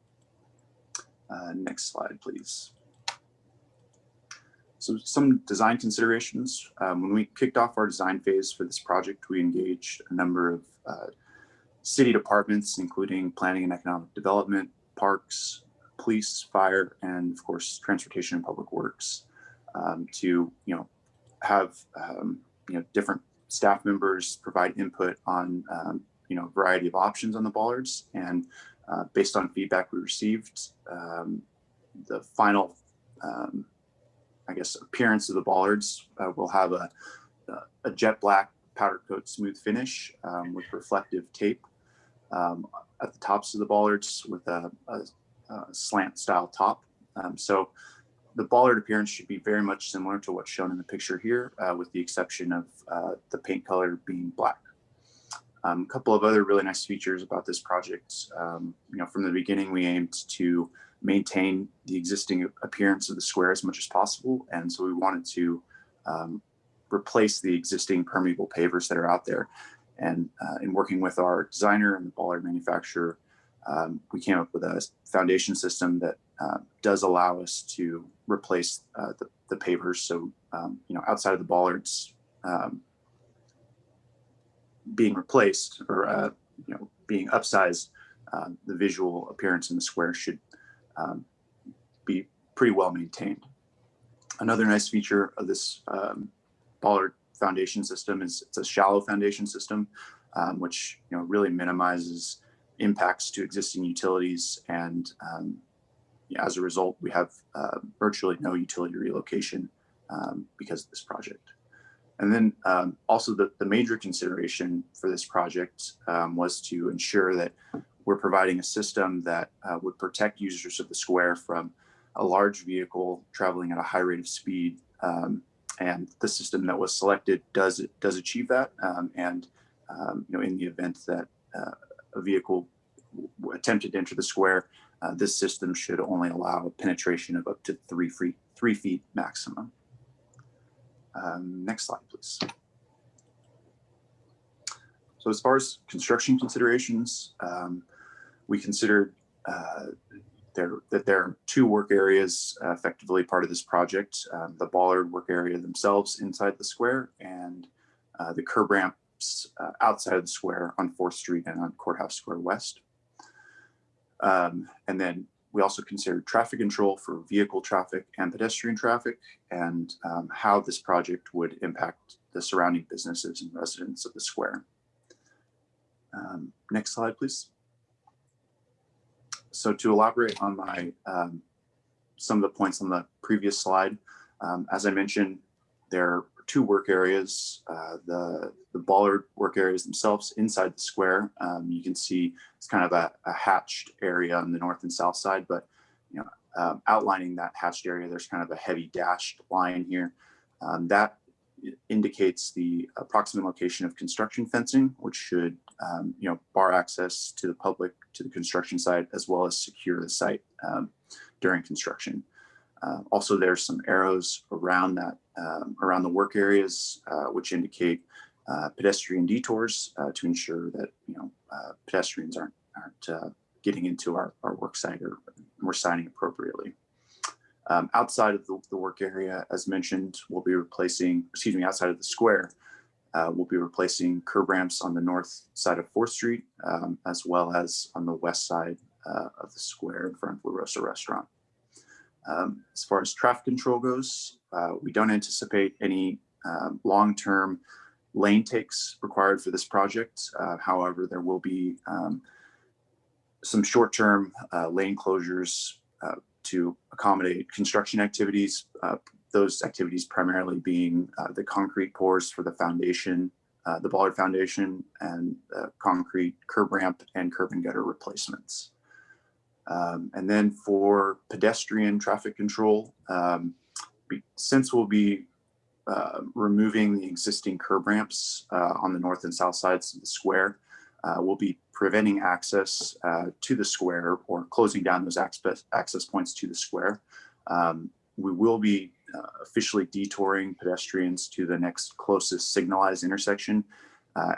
Speaker 10: Uh, next slide, please. So some design considerations. Um, when we kicked off our design phase for this project, we engaged a number of uh, city departments, including planning and economic development, parks, police, fire, and of course, transportation and public works um, to, you know, have, um, you know, different staff members provide input on, um, you know, a variety of options on the bollards. And uh, based on feedback we received, um, the final, um, I guess, appearance of the bollards uh, will have a, a jet black powder coat smooth finish um, with reflective tape um, at the tops of the bollards with a, a, a slant style top. Um, so the bollard appearance should be very much similar to what's shown in the picture here, uh, with the exception of uh, the paint color being black. Um, a couple of other really nice features about this project. Um, you know, from the beginning, we aimed to maintain the existing appearance of the square as much as possible, and so we wanted to um, replace the existing permeable pavers that are out there. And uh, in working with our designer and the bollard manufacturer, um, we came up with a foundation system that uh, does allow us to replace uh, the, the pavers. So, um, you know, outside of the bollards um, being replaced or, uh, you know, being upsized, uh, the visual appearance in the square should um, be pretty well maintained. Another nice feature of this um, foundation system is it's a shallow foundation system, um, which you know really minimizes impacts to existing utilities, and um, as a result, we have uh, virtually no utility relocation um, because of this project. And then um, also the, the major consideration for this project um, was to ensure that we're providing a system that uh, would protect users of the square from a large vehicle traveling at a high rate of speed um, and the system that was selected does does achieve that. Um, and um, you know, in the event that uh, a vehicle attempted to enter the square, uh, this system should only allow a penetration of up to three feet three feet maximum. Um, next slide, please. So as far as construction considerations, um, we considered uh, there that there are two work areas uh, effectively part of this project: um, the bollard work area themselves inside the square, and uh, the curb ramps uh, outside of the square on Fourth Street and on Courthouse Square West. Um, and then we also considered traffic control for vehicle traffic and pedestrian traffic, and um, how this project would impact the surrounding businesses and residents of the square. Um, next slide, please. So to elaborate on my um, some of the points on the previous slide, um, as I mentioned, there two work areas. Uh, the the bollard work areas themselves inside the square. Um, you can see it's kind of a, a, hatched area on the north and south side, but you know, um, outlining that hatched area, there's kind of a heavy dashed line here. Um, that indicates the approximate location of construction fencing, which should, um, you know, bar access to the public to the construction site, as well as secure the site um, during construction. Uh, also, there's some arrows around that, um, around the work areas, uh, which indicate uh, pedestrian detours uh, to ensure that, you know, pedestrians aren't, aren't getting into our, our work site or we're signing appropriately. Um, outside of the, the, work area, as mentioned, we'll be replacing, excuse me, outside of the square, uh, we'll be replacing curb ramps on the north side of 4th Street, um, as well as on the west side uh, of the square in front of La Rosa Restaurant. Um, as far as traffic control goes, uh, we don't anticipate any um, long-term lane takes required for this project. Uh, however, there will be um, some short-term uh, lane closures uh, to accommodate construction activities. Uh, those activities primarily being uh, the concrete pours for the foundation, the Bollard Foundation, and concrete curb ramp and curb and gutter replacements. Um, and then for pedestrian traffic control, um, since we'll be uh, removing the existing curb ramps uh, on the north and south sides of the square, uh, we'll be preventing access uh, to the square or closing down those access, access points to the square. Um, we will be uh, officially detouring pedestrians to the next closest signalized intersection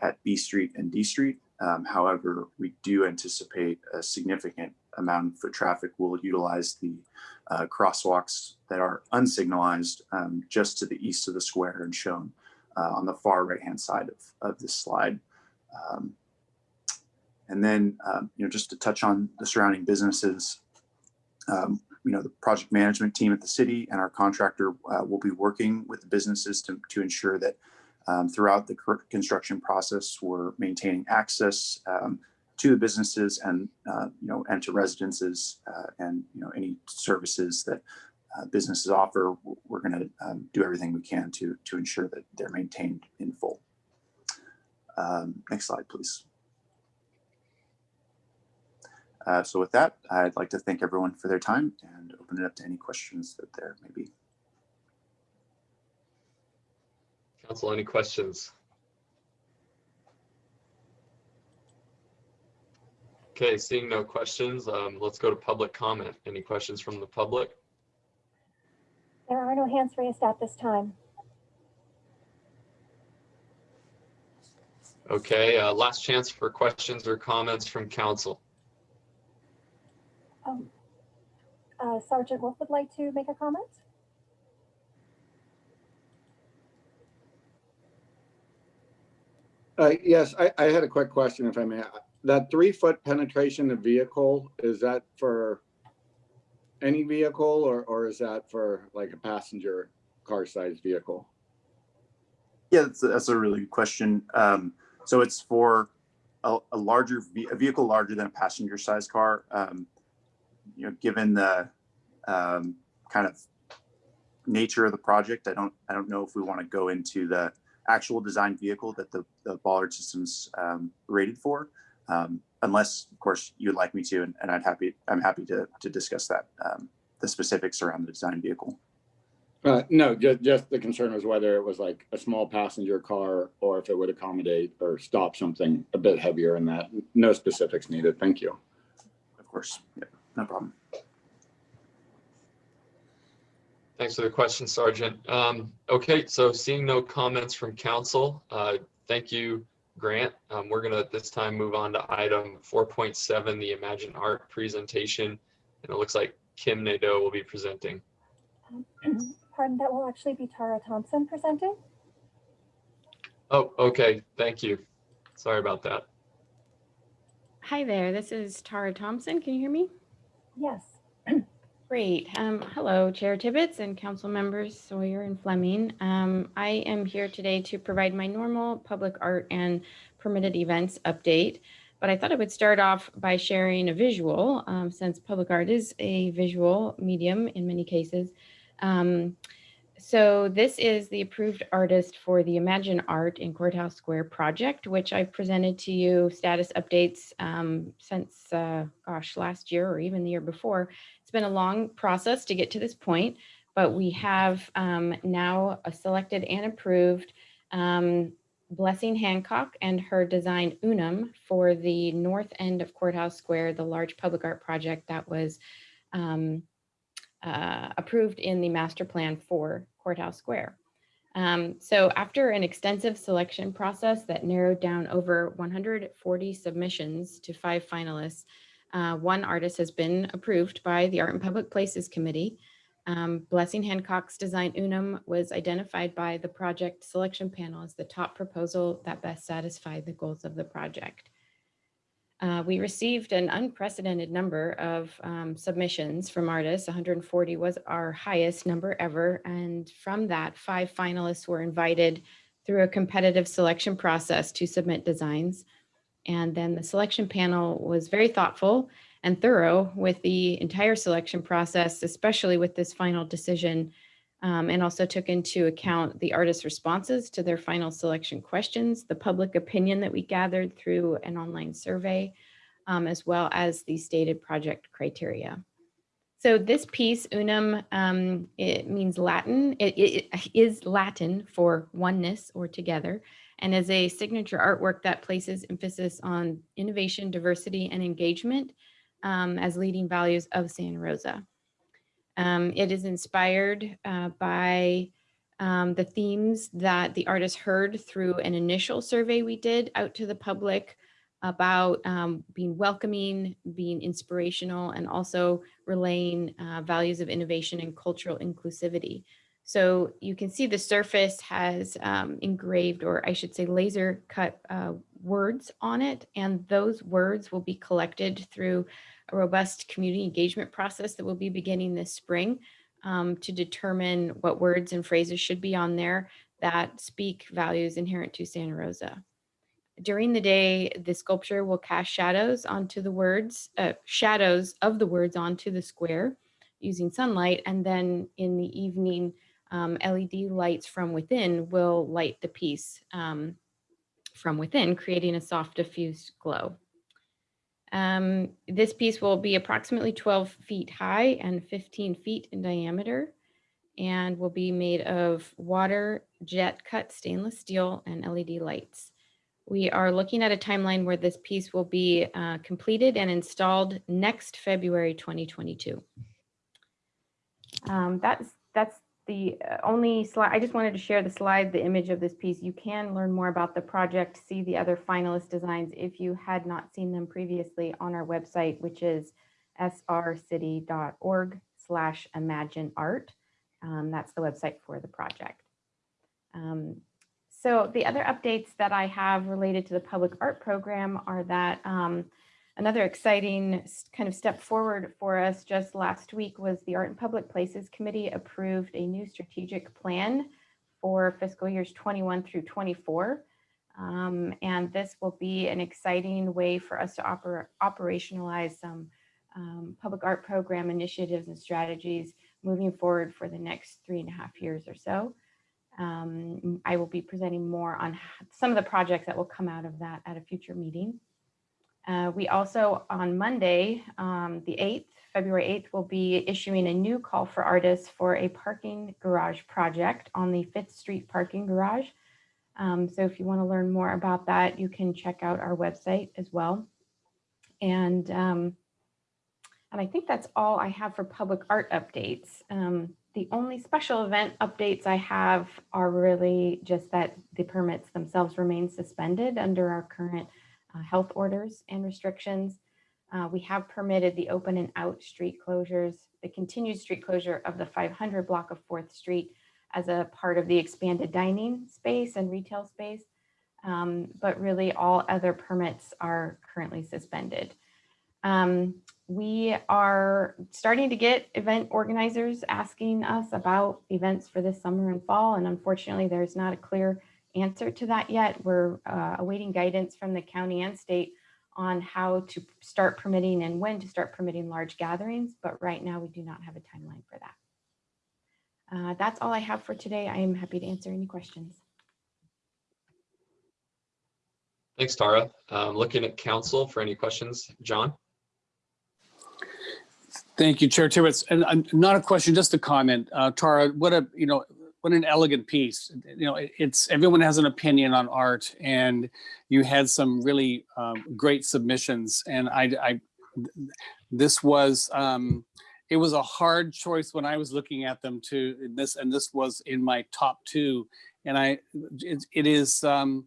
Speaker 10: at B Street and D Street. Um, however, we do anticipate a significant amount of foot traffic will utilize the uh, crosswalks that are unsignalized um, just to the east of the square and shown uh, on the far right hand side of, of this slide. Um, and then, um, you know, just to touch on the surrounding businesses, um, you know, the project management team at the city and our contractor uh, will be working with the businesses to, to ensure that um, throughout the construction process, we're maintaining access um, to the businesses and, uh, you know, and to residences uh, and, you know, any services that uh, businesses offer, we're going to um, do everything we can to, to ensure that they're maintained in full. Um, next slide, please. Uh, so with that, I'd like to thank everyone for their time and open it up to any questions that there may be.
Speaker 2: Council, any questions? Okay, seeing no questions, um, let's go to public comment. Any questions from the public?
Speaker 3: There are no hands raised at this time.
Speaker 2: Okay, uh, last chance for questions or comments from council.
Speaker 3: Um, uh, Sergeant Wolf would like to make a comment.
Speaker 8: Uh, yes, I, I had a quick question, if I may. That three foot penetration of vehicle, is that for any vehicle or, or is that for like a passenger car sized vehicle?
Speaker 10: Yeah, that's a, that's a really good question. Um, so it's for a, a larger, a vehicle larger than a passenger sized car. Um, you know, given the um, kind of nature of the project, I don't, I don't know if we want to go into the actual design vehicle that the, the bollard systems um, rated for, um, unless, of course, you'd like me to, and, and I'd happy, I'm happy to, to discuss that, um, the specifics around the design vehicle.
Speaker 8: Uh, no, just, just the concern was whether it was like a small passenger car or if it would accommodate or stop something a bit heavier in that. No specifics needed. Thank you.
Speaker 10: Of course, yeah, no problem.
Speaker 2: Thanks for the question, Sergeant. Um, okay, so seeing no comments from council, uh, thank you, Grant. Um, we're gonna at this time move on to item 4.7, the Imagine Art presentation And it looks like Kim Nadeau will be presenting.
Speaker 3: Pardon, that will actually be Tara Thompson presenting.
Speaker 2: Oh, okay, thank you. Sorry about that.
Speaker 11: Hi there, this is Tara Thompson. Can you hear me?
Speaker 3: Yes.
Speaker 11: Great. Um, hello, Chair Tibbetts and council members Sawyer and Fleming. Um, I am here today to provide my normal public art and permitted events update. But I thought I would start off by sharing a visual, um, since public art is a visual medium in many cases. Um, so this is the approved artist for the Imagine Art in Courthouse Square project, which I've presented to you status updates um, since, uh, gosh, last year or even the year before. It's been a long process to get to this point, but we have um, now selected and approved um, Blessing Hancock and her design Unum for the north end of Courthouse Square, the large public art project that was um, uh, approved in the master plan for Courthouse Square. Um, so after an extensive selection process that narrowed down over 140 submissions to five finalists, uh, one artist has been approved by the Art and Public Places Committee. Um, Blessing Hancock's design Unum was identified by the project selection panel as the top proposal that best satisfied the goals of the project. Uh, we received an unprecedented number of um, submissions from artists. 140 was our highest number ever. And from that, five finalists were invited through a competitive selection process to submit designs. And then the selection panel was very thoughtful and thorough with the entire selection process, especially with this final decision, um, and also took into account the artist's responses to their final selection questions, the public opinion that we gathered through an online survey, um, as well as the stated project criteria. So this piece, unum, um, it means Latin. It, it is Latin for oneness or together, and is a signature artwork that places emphasis on innovation, diversity, and engagement um, as leading values of Santa Rosa. Um, it is inspired uh, by um, the themes that the artist heard through an initial survey we did out to the public about um, being welcoming, being inspirational, and also relaying uh, values of innovation and cultural inclusivity. So you can see the surface has um, engraved, or I should say laser cut uh, words on it. And those words will be collected through a robust community engagement process that will be beginning this spring um, to determine what words and phrases should be on there that speak values inherent to Santa Rosa. During the day, the sculpture will cast shadows onto the words, uh, shadows of the words onto the square using sunlight. And then in the evening, um, LED lights from within will light the piece um, from within, creating a soft diffused glow. Um, this piece will be approximately 12 feet high and 15 feet in diameter and will be made of water jet cut stainless steel and LED lights. We are looking at a timeline where this piece will be uh, completed and installed next February 2022. Um, that's that's the uh, only slide. I just wanted to share the slide, the image of this piece. You can learn more about the project, see the other finalist designs if you had not seen them previously on our website, which is srcity.org slash imagine art. Um, that's the website for the project. Um, so the other updates that I have related to the public art program are that um, another exciting kind of step forward for us just last week was the Art and Public Places Committee approved a new strategic plan for fiscal years 21 through 24. Um, and this will be an exciting way for us to oper operationalize some um, public art program initiatives and strategies moving forward for the next three and a half years or so. Um, I will be presenting more on some of the projects that will come out of that at a future meeting. Uh, we also, on Monday, um, the 8th, February 8th, will be issuing a new call for artists for a parking garage project on the 5th Street parking garage. Um, so if you want to learn more about that, you can check out our website as well. And, um, and I think that's all I have for public art updates. Um, the only special event updates I have are really just that the permits themselves remain suspended under our current health orders and restrictions. Uh, we have permitted the open and out street closures, the continued street closure of the 500 block of 4th Street as a part of the expanded dining space and retail space. Um, but really all other permits are currently suspended. Um, we are starting to get event organizers asking us about events for this summer and fall. And unfortunately, there's not a clear answer to that yet. We're uh, awaiting guidance from the county and state on how to start permitting and when to start permitting large gatherings. But right now, we do not have a timeline for that. Uh, that's all I have for today. I am happy to answer any questions.
Speaker 2: Thanks, Tara. Um, looking at council for any questions. John?
Speaker 4: Thank you, Chair Tibbetts. And uh, not a question, just a comment. Uh, Tara, what a, you know, what an elegant piece. You know, it's, everyone has an opinion on art and you had some really um, great submissions. And I, I, this was, um, it was a hard choice when I was looking at them to this, and this was in my top two. And I, it, it is, um,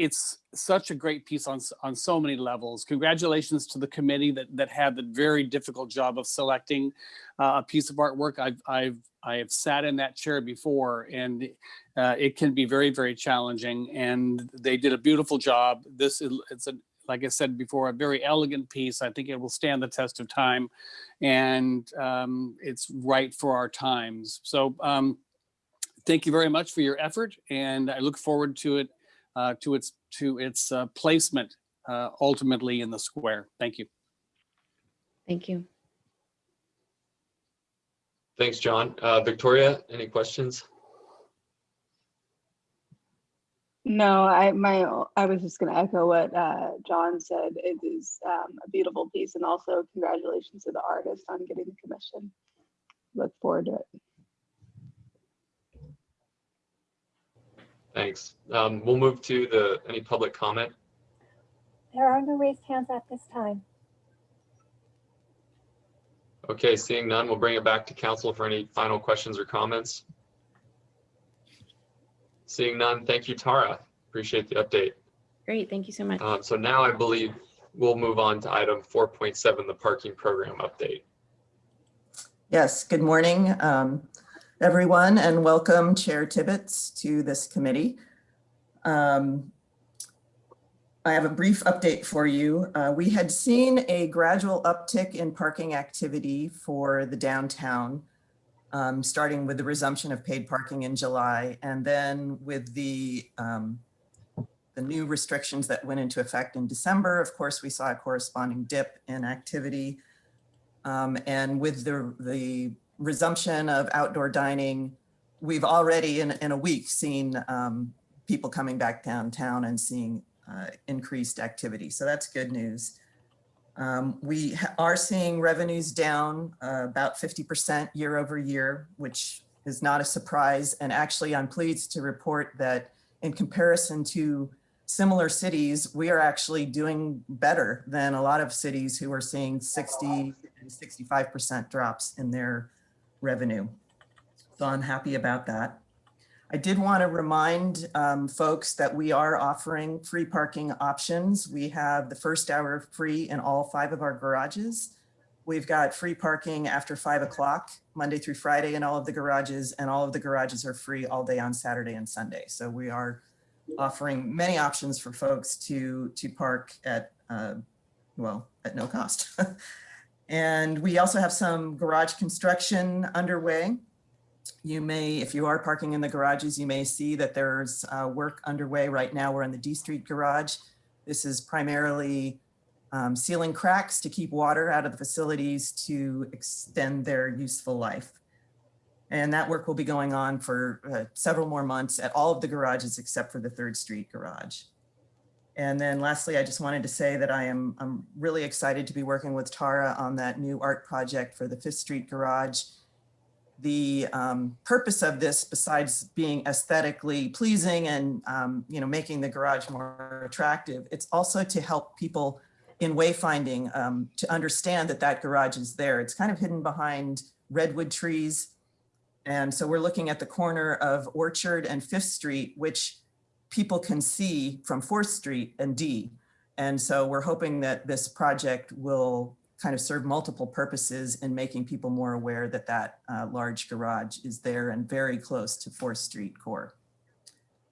Speaker 4: it's such a great piece on, on so many levels. Congratulations to the committee that, that had the very difficult job of selecting uh, a piece of artwork. I've, I've, I have sat in that chair before and uh, it can be very, very challenging and they did a beautiful job. This is, it's a, like I said before, a very elegant piece. I think it will stand the test of time and um, it's right for our times. So um, thank you very much for your effort and I look forward to it uh, to its to its uh, placement uh, ultimately in the square. Thank you.
Speaker 11: Thank you.
Speaker 2: Thanks, John. Uh, Victoria, any questions?
Speaker 6: No, I, my, I was just gonna echo what, uh, John said. It is, um, a beautiful piece and also congratulations to the artist on getting the commission. Look forward to it.
Speaker 2: Thanks. Um, we'll move to the, any public comment.
Speaker 3: There are no raised hands at this time.
Speaker 2: Okay, seeing none, we'll bring it back to council for any final questions or comments. Seeing none, thank you, Tara. Appreciate the update.
Speaker 11: Great. Thank you so much.
Speaker 2: Um, so now I believe we'll move on to item four point seven, the parking program update.
Speaker 12: Yes, good morning, um, everyone, and welcome Chair Tibbetts to this committee. Um, I have a brief update for you. Uh, we had seen a gradual uptick in parking activity for the downtown, um, starting with the resumption of paid parking in July, and then with the um, the new restrictions that went into effect in December, of course, we saw a corresponding dip in activity. Um, and with the, the resumption of outdoor dining, we've already in, in a week seen um, people coming back downtown and seeing uh, increased activity. So that's good news. Um, we are seeing revenues down uh, about 50% year over year, which is not a surprise. And actually, I'm pleased to report that in comparison to similar cities, we are actually doing better than a lot of cities who are seeing 60 and 65% drops in their revenue. So I'm happy about that. I did want to remind um, folks that we are offering free parking options. We have the first hour free in all five of our garages. We've got free parking after five o'clock, Monday through Friday in all of the garages, and all of the garages are free all day on Saturday and Sunday. So we are offering many options for folks to, to park at, uh, well, at no cost. [LAUGHS] and we also have some garage construction underway. You may, if you are parking in the garages, you may see that there's uh, work underway right now. We're in the D Street garage. This is primarily um, sealing cracks to keep water out of the facilities to extend their useful life. And that work will be going on for uh, several more months at all of the garages except for the Third Street garage. And then lastly, I just wanted to say that I am I'm really excited to be working with Tara on that new art project for the Fifth Street garage. The um, purpose of this, besides being aesthetically pleasing and um, you know making the garage more attractive, it's also to help people in wayfinding um, to understand that that garage is there. It's kind of hidden behind redwood trees. And so we're looking at the corner of Orchard and Fifth Street, which people can see from Fourth Street and D. And so we're hoping that this project will kind of serve multiple purposes in making people more aware that that uh, large garage is there and very close to 4th Street core.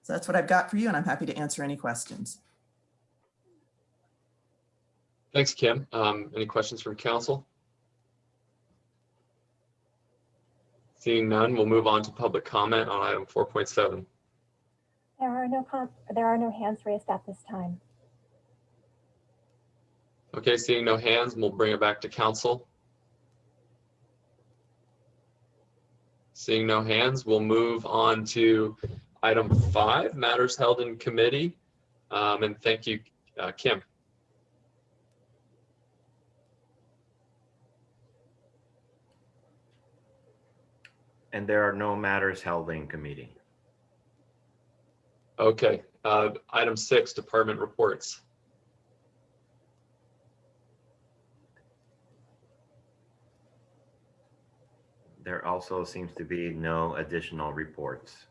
Speaker 12: So that's what I've got for you and I'm happy to answer any questions.
Speaker 2: Thanks, Kim. Um, any questions from council? Seeing none, we'll move on to public comment on item 4.7.
Speaker 3: There are no, com- there are no hands raised at this time.
Speaker 2: Okay, seeing no hands, we'll bring it back to council. Seeing no hands, we'll move on to item five, matters held in committee. Um, and thank you, uh, Kim.
Speaker 1: And there are no matters held in committee.
Speaker 2: Okay, uh, item six, department reports.
Speaker 1: There also seems to be no additional reports.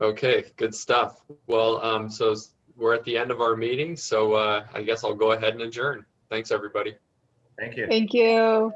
Speaker 2: Okay, good stuff. Well, um, so we're at the end of our meeting, so, uh, I guess I'll go ahead and adjourn. Thanks, everybody.
Speaker 1: Thank you.
Speaker 6: Thank you.